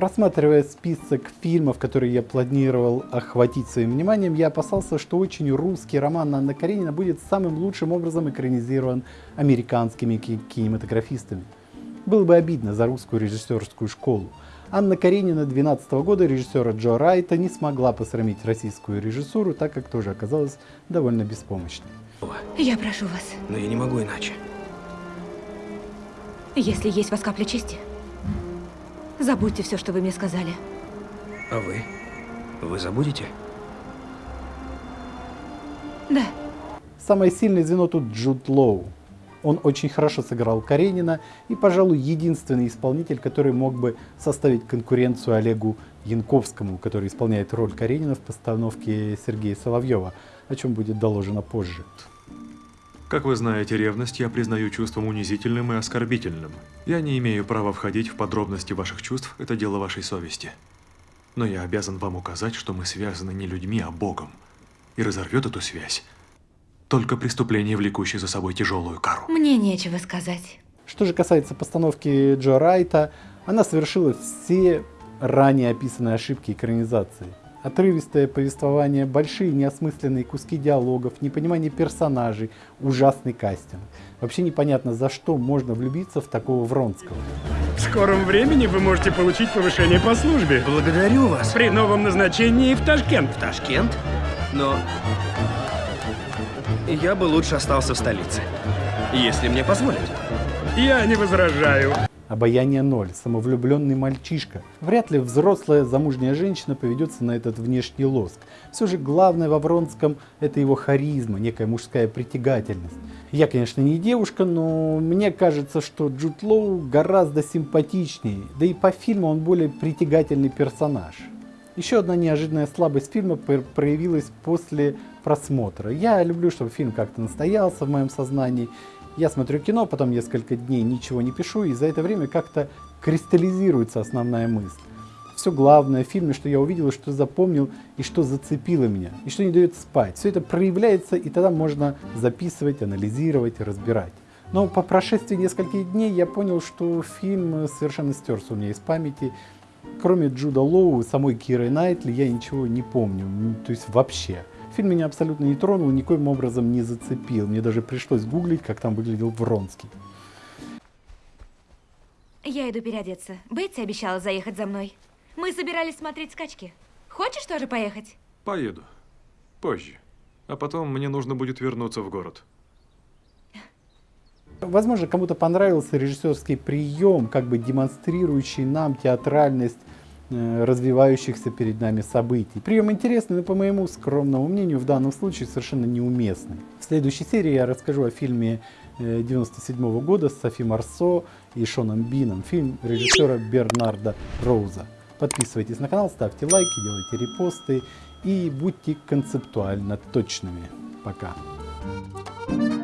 Просматривая список фильмов, которые я планировал охватить своим вниманием, я опасался, что очень русский роман Анна Каренина будет самым лучшим образом экранизирован американскими кинематографистами. Было бы обидно за русскую режиссерскую школу. Анна Каренина 2012 года режиссера Джо Райта не смогла посрамить российскую режиссуру, так как тоже оказалась довольно беспомощной. Я прошу вас. Но я не могу иначе. Если есть у вас капля чести, забудьте все, что вы мне сказали. А вы? Вы забудете? Да. Самое сильное звено тут Джуд Лоу. Он очень хорошо сыграл Каренина и, пожалуй, единственный исполнитель, который мог бы составить конкуренцию Олегу Янковскому, который исполняет роль Каренина в постановке Сергея Соловьева, о чем будет доложено позже. Как вы знаете, ревность я признаю чувством унизительным и оскорбительным. Я не имею права входить в подробности ваших чувств, это дело вашей совести. Но я обязан вам указать, что мы связаны не людьми, а Богом. И разорвет эту связь только преступление, влекущее за собой тяжелую кару. Мне нечего сказать. Что же касается постановки Джо Райта, она совершила все ранее описанные ошибки экранизации. Отрывистое повествование, большие неосмысленные куски диалогов, непонимание персонажей, ужасный кастинг. Вообще непонятно, за что можно влюбиться в такого Вронского. В скором времени вы можете получить повышение по службе. Благодарю вас. При новом назначении в Ташкент. В Ташкент? Но я бы лучше остался в столице. Если мне позволят. Я не возражаю. Обаяние ноль, самовлюбленный мальчишка. Вряд ли взрослая замужняя женщина поведется на этот внешний лоск. Все же главное во Вронском это его харизма, некая мужская притягательность. Я, конечно, не девушка, но мне кажется, что Джуд Лоу гораздо симпатичнее, да и по фильму он более притягательный персонаж. Еще одна неожиданная слабость фильма проявилась после просмотра. Я люблю, чтобы фильм как-то настоялся в моем сознании. Я смотрю кино, потом несколько дней ничего не пишу, и за это время как-то кристаллизируется основная мысль. Все главное в фильме, что я увидел, что запомнил и что зацепило меня, и что не дает спать. Все это проявляется, и тогда можно записывать, анализировать, разбирать. Но по прошествии нескольких дней я понял, что фильм совершенно стерся у меня из памяти. Кроме Джуда Лоу самой Киры Найтли я ничего не помню, то есть вообще. Фильм меня абсолютно не тронул, никоим образом не зацепил. Мне даже пришлось гуглить, как там выглядел Вронский. Я иду переодеться. Бетти обещала заехать за мной. Мы собирались смотреть скачки. Хочешь тоже поехать? Поеду. Позже. А потом мне нужно будет вернуться в город. Возможно, кому-то понравился режиссерский прием, как бы демонстрирующий нам театральность развивающихся перед нами событий. Прием интересный, но по моему скромному мнению в данном случае совершенно неуместный. В следующей серии я расскажу о фильме 97 э, -го года с Софи Марсо и Шоном Бином, фильм режиссера Бернарда Роуза. Подписывайтесь на канал, ставьте лайки, делайте репосты и будьте концептуально точными. Пока. Thank you.